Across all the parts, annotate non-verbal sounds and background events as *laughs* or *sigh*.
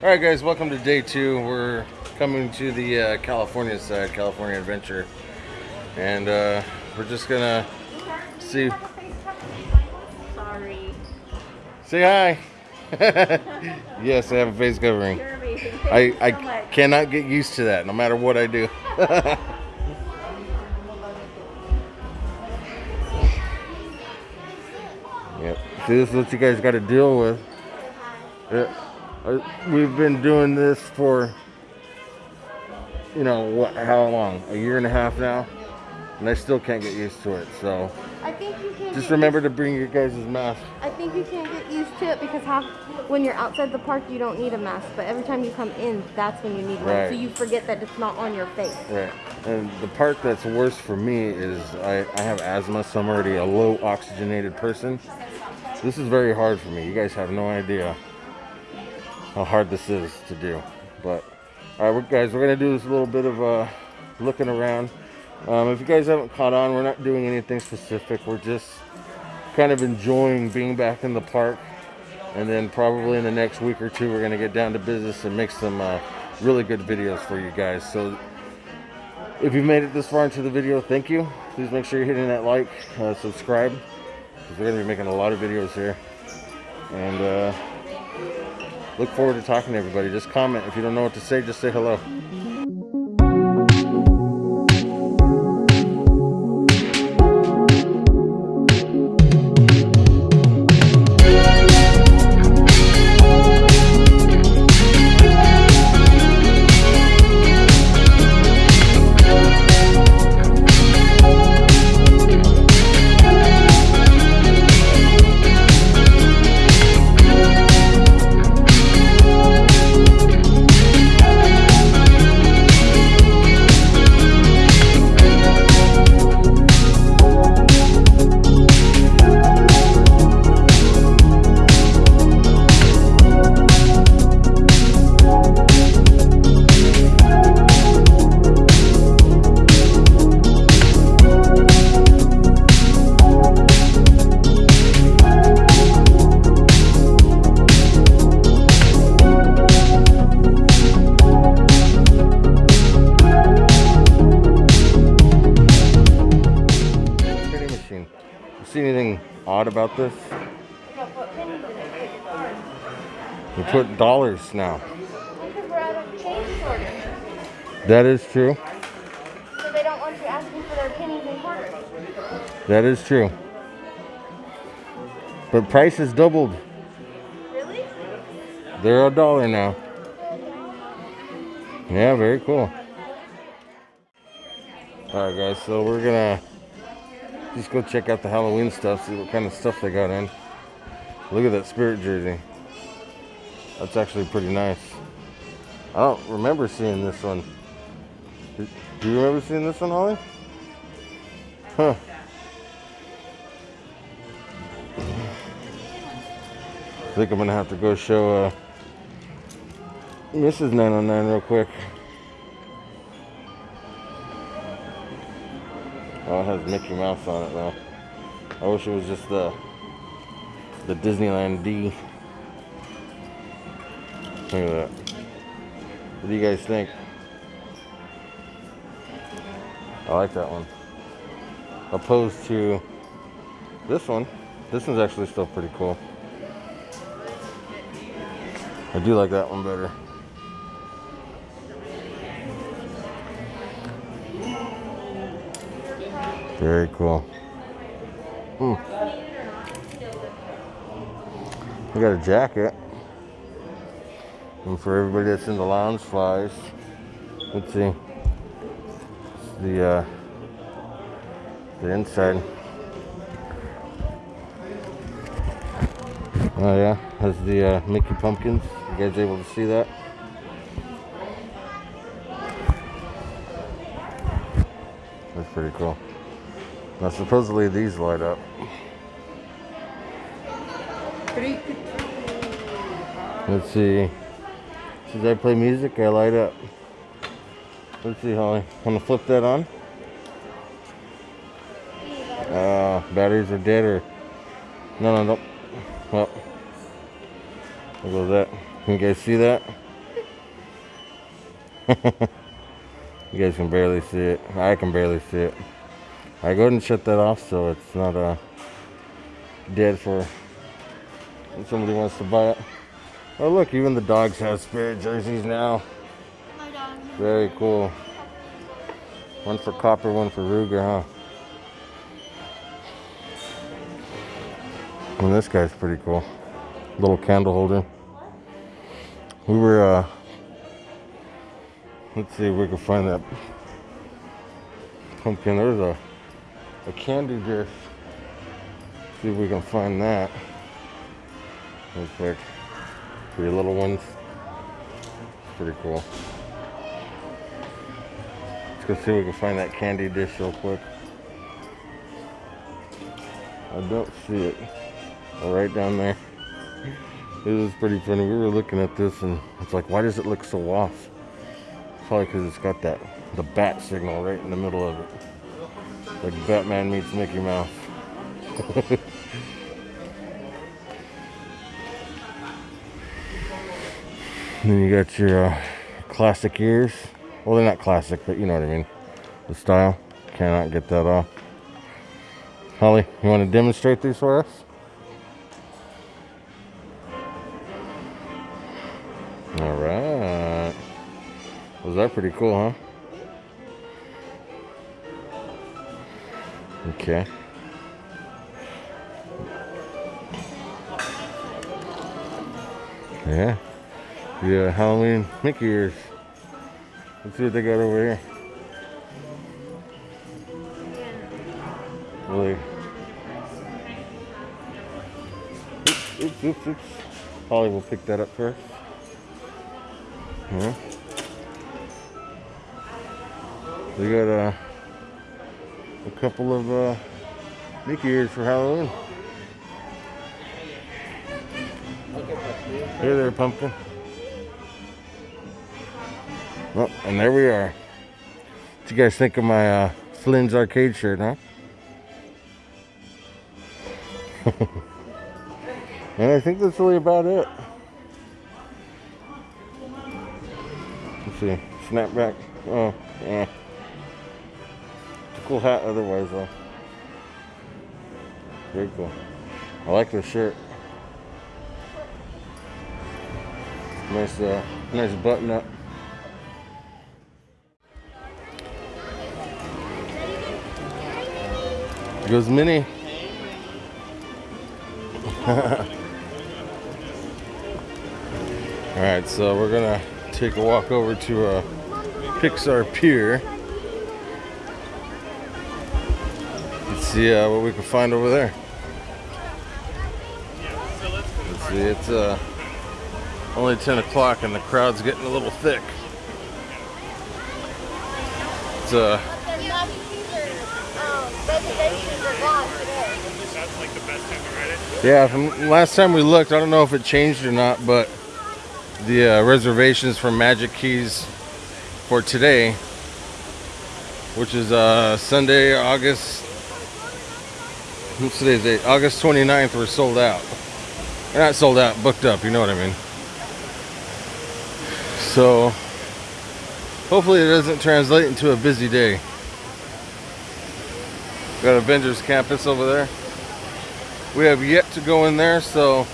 All right, guys, welcome to day two. We're coming to the uh, California side, California Adventure, and uh, we're just gonna see. Sorry. Say hi. *laughs* yes, I have a face covering. You're amazing. I, so I cannot get used to that, no matter what I do. *laughs* yep. See, this is what you guys got to deal with. Yeah. Uh, We've been doing this for, you know, what? How long? A year and a half now, and I still can't get used to it. So I think you can. just remember to bring your guys' mask. I think you can't get used to it because how, when you're outside the park, you don't need a mask. But every time you come in, that's when you need one. Right. So you forget that it's not on your face. Right. And the part that's worse for me is I, I have asthma, so I'm already a low oxygenated person. This is very hard for me. You guys have no idea how hard this is to do. But all right, guys, we're gonna do this little bit of uh, looking around. Um, if you guys haven't caught on, we're not doing anything specific. We're just kind of enjoying being back in the park. And then probably in the next week or two, we're gonna get down to business and make some uh, really good videos for you guys. So if you've made it this far into the video, thank you. Please make sure you're hitting that like, uh, subscribe, because we're to be making a lot of videos here. And uh, look forward to talking to everybody. Just comment. If you don't know what to say, just say hello. Odd about this? We put dollars now. Because we're at a change order. That is true. So they don't want you asking for their pennies and quarters. That is true. But price has doubled. Really? They're a dollar now. Yeah, very cool. Alright guys, so we're gonna just go check out the Halloween stuff, see what kind of stuff they got in. Look at that spirit jersey. That's actually pretty nice. I don't remember seeing this one. Do you remember seeing this one, Holly? Huh. I think I'm gonna have to go show uh, Mrs. 909 real quick. Oh, it has Mickey Mouse on it though. I wish it was just the the Disneyland D. Look at that. What do you guys think? I like that one. Opposed to this one. This one's actually still pretty cool. I do like that one better. Very cool. Hmm. We got a jacket. And for everybody that's in the Loungeflies, let's see. The uh, the inside. Oh yeah, has the uh, Mickey pumpkins. You guys able to see that? Now supposedly these light up. Let's see. Since I play music, I light up. Let's see, Holly. Want to flip that on? Uh, batteries are dead or... No, no, no. Well, there goes that. Can you guys see that? *laughs* you guys can barely see it. I can barely see it. I go ahead and shut that off so it's not uh, dead for when somebody wants to buy it. Oh look, even the dogs have spirit jerseys now. Very cool. One for Copper, one for Ruger, huh? And this guy's pretty cool. Little candle holder. We were, uh, let's see if we can find that pumpkin. There's a, a candy dish. See if we can find that. Real quick. For your little ones. Pretty cool. Let's go see if we can find that candy dish real quick. I don't see it. Right down there. It was pretty funny. We were looking at this and it's like, why does it look so off? Probably because it's got that, the bat signal right in the middle of it. Like Batman meets Mickey Mouse. *laughs* then you got your uh, classic ears. Well, they're not classic, but you know what I mean. The style. Cannot get that off. Holly, you want to demonstrate these for us? All right. Was that pretty cool, huh? Okay. Yeah. Yeah, Halloween Mickey ears. Let's see what they got over here. Really. Oops, oops, oops. Holly will pick that up first. Yeah. We got uh, a couple of uh, Mickey ears for Halloween. Hey there, pumpkin. Well, and there we are. What you guys think of my uh, Flynn's arcade shirt, huh? *laughs* and I think that's really about it. Let's see. Snapback. Oh, yeah. Cool hat otherwise, though. Very cool. I like this shirt. Nice, uh, nice button up. Here goes Minnie. *laughs* All right, so we're gonna take a walk over to uh, Pixar Pier. See uh, what we can find over there. Let's see, it's uh, only 10 o'clock and the crowd's getting a little thick. It's uh, yeah, from last time we looked, I don't know if it changed or not, but the uh, reservations for Magic Keys for today, which is uh, Sunday, August. What's today's date? August 29th, we're sold out. They're not sold out, booked up. You know what I mean. So hopefully it doesn't translate into a busy day. Got Avengers Campus over there. We have yet to go in there, so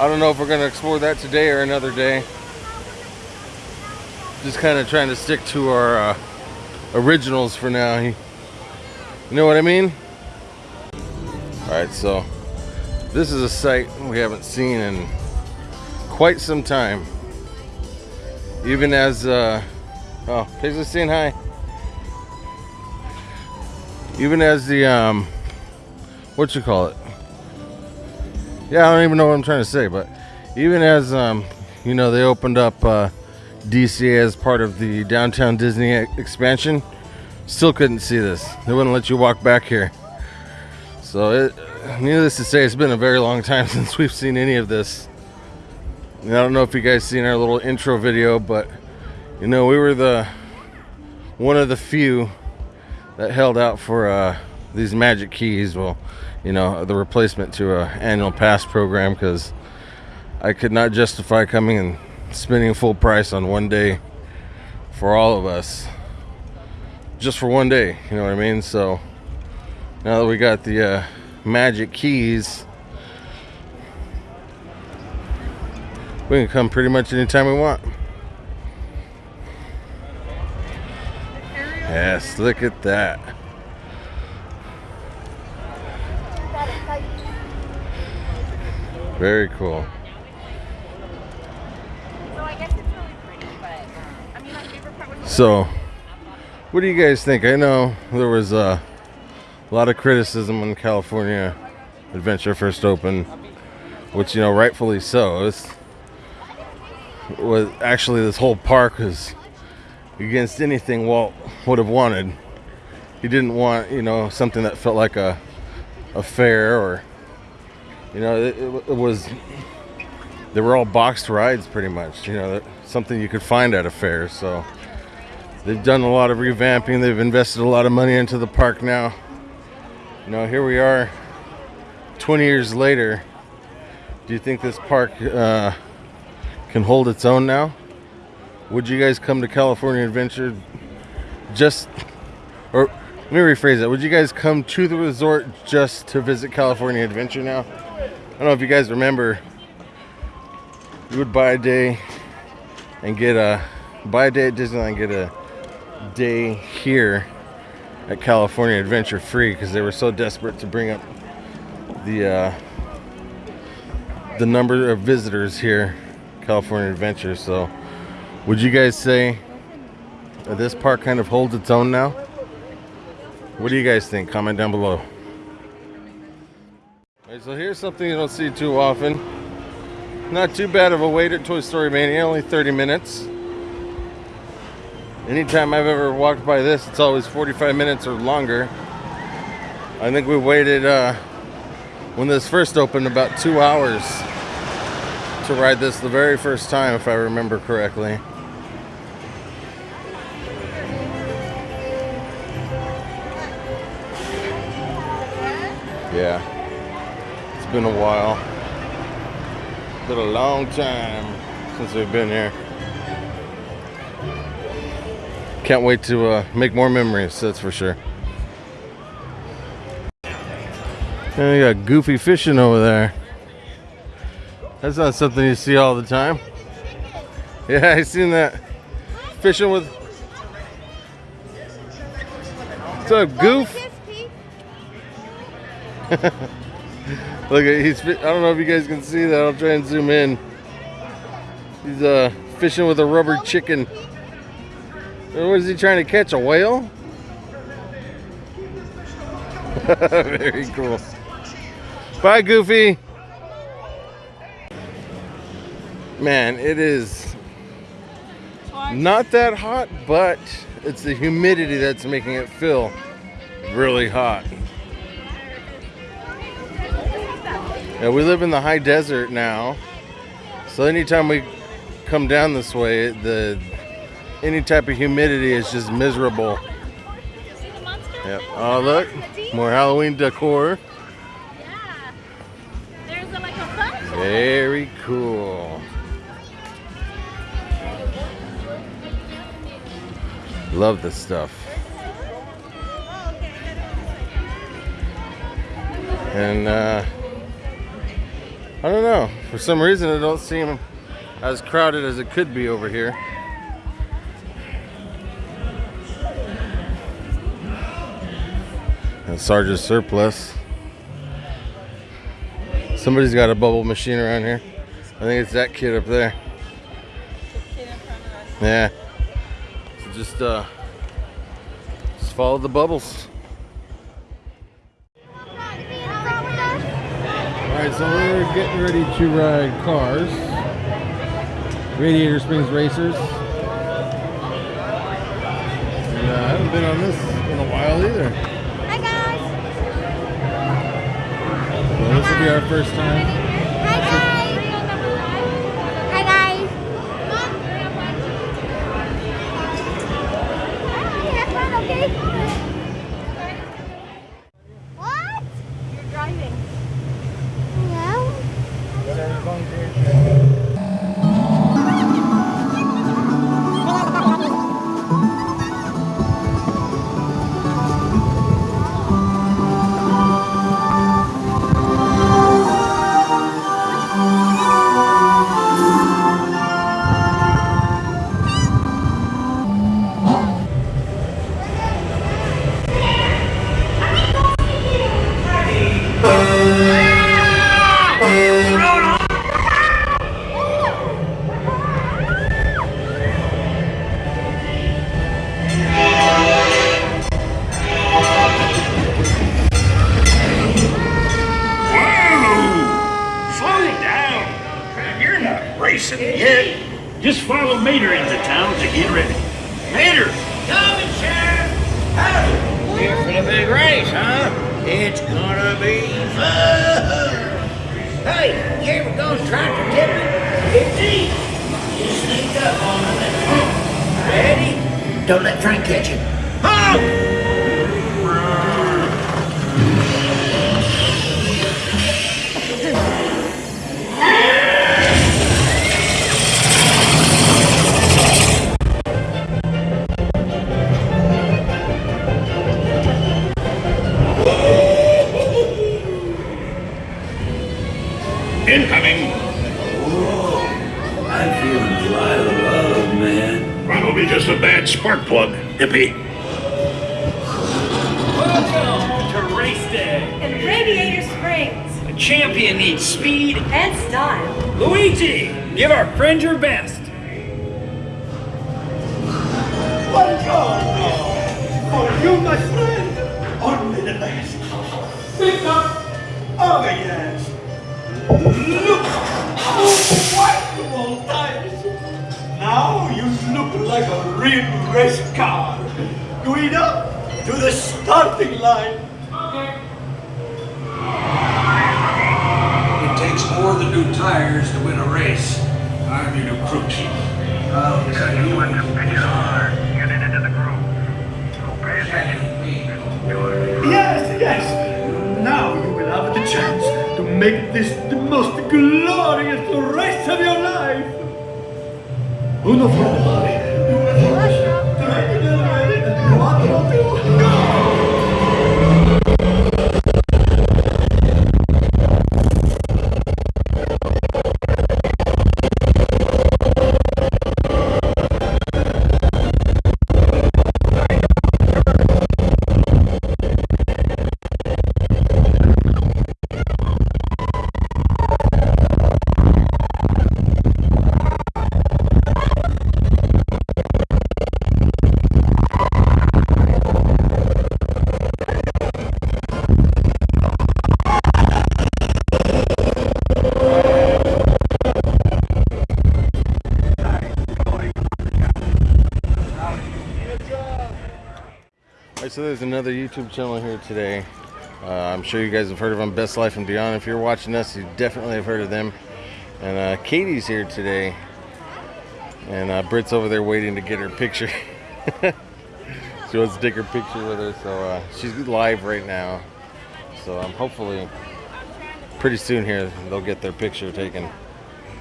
I don't know if we're going to explore that today or another day. Just kind of trying to stick to our uh, originals for now. You know what I mean? Alright, so this is a site we haven't seen in quite some time. Even as, uh, oh, Paisley's saying hi. Even as the, um, what you call it? yeah, I don't even know what I'm trying to say, but even as um, you know, they opened up uh, DC as part of the downtown Disney expansion, still couldn't see this. They wouldn't let you walk back here. So, it, needless to say, it's been a very long time *laughs* since we've seen any of this. And I don't know if you guys seen our little intro video, but you know, we were the one of the few that held out for uh, these magic keys. Well, you know, the replacement to a annual pass program because I could not justify coming and spending full price on one day for all of us just for one day you know what i mean so now that we got the uh, magic keys we can come pretty much anytime we want. Yes look at that. Very cool. So I guess it's really pretty, but um, I mean, my favorite part was So, what do you guys think? I know there was uh, a lot of criticism when California Adventure first opened, which you know, rightfully so. It's was actually this whole park was against anything Walt would have wanted. He didn't want you know something that felt like a a fair or you know it, it, it was they were all boxed rides pretty much you know something you could find at a fair so They've done a lot of revamping. They've invested a lot of money into the park now. You know, here we are 20 years later. Do you think this park uh, can hold its own now? Would you guys come to California Adventure just, or let me rephrase that. Would you guys come to the resort just to visit California Adventure now? I don't know if you guys remember, you would buy a day and get a, buy a day at Disneyland, get a day here at California Adventure free because they were so desperate to bring up the uh, the number of visitors here, California Adventure. So, would you guys say that this park kind of holds its own now? What do you guys think? Comment down below. So here's something you don't see too often. Not too bad of a wait at Toy Story Mania, only 30 minutes. Anytime I've ever walked by this, it's always 45 minutes or longer. I think we waited uh, when this first opened about two hours to ride this the very first time, if I remember correctly. Yeah, it's been a while. It's been a long time since we've been here. Can't wait to uh, make more memories, that's for sure. And we got Goofy fishing over there. That's not something you see all the time. Yeah, I seen that. Fishing with. What's up, Goof? *laughs* Look at he's. I don't know if you guys can see that. I'll try and zoom in. He's uh fishing with a rubber chicken. What is he trying to catch? A whale? *laughs* Very cool. Bye, Goofy. Man, it is not that hot, but it's the humidity that's making it feel really hot. Yeah, we live in the high desert now, so anytime we come down this way, the any type of humidity is just miserable. Yep. Oh, look, more Halloween decor. Yeah. There's a, like a bunch. Very cool. Love this stuff. And uh, I don't know. For some reason, it don't seem as crowded as it could be over here. Sarge's surplus. Somebody's got a bubble machine around here. I think it's that kid up there. Yeah. So just uh just follow the bubbles. Alright, so we're getting ready to ride cars. Radiator Springs Racers. And, uh, I haven't been on this in a while either. So this will be our first time. Hi guys. Hi guys. Have fun, okay? Just follow Mater into town to get ready. Mater! Coming, Sheriff! Howdy! Here for the big race, huh? It's gonna be fun! Hey, you ever go tractor tipping? Easy. You sneak up on and... Ready? Don't let Frank catch you. Honk! Plug, hippie. Welcome to race day. and Radiator Springs A champion needs speed. and style. Luigi, give our friend your best. One goal for you, my friend. Only the best. Pick up oh, Organs. Look how wonderful tires. Now you look like a real race car. Guido, to the starting line. It takes more than new tires to win a race. I'm your new crew chief. I'll tell you what Yes, yes. Now you will have the chance to make this the most glorious race of your life. Uno fuori. So there's another YouTube channel here today. Uh, I'm sure you guys have heard of them, Best Life and Beyond. If you're watching us, you definitely have heard of them. And uh, Katie's here today, and uh, Britt's over there waiting to get her picture. *laughs* she wants to take her picture with her, so uh, she's live right now. So um, hopefully, pretty soon here, they'll get their picture taken.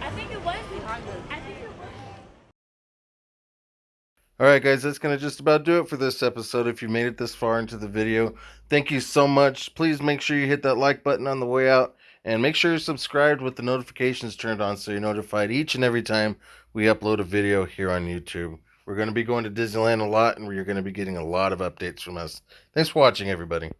I think it was behind us. I think it was. All right, guys, that's going to just about do it for this episode. If you made it this far into the video, thank you so much. Please make sure you hit that like button on the way out and make sure you're subscribed with the notifications turned on so you're notified each and every time we upload a video here on YouTube. We're going to be going to Disneyland a lot and we're going to be getting a lot of updates from us. Thanks for watching, everybody.